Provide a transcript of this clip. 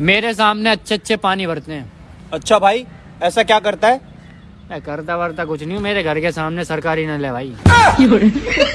मेरे सामने अच्छे अच्छे पानी भरते हैं। अच्छा भाई ऐसा क्या करता है? मैं करता वरता कुछ नहीं हूँ मेरे घर के सामने सरकारी नल है भाई।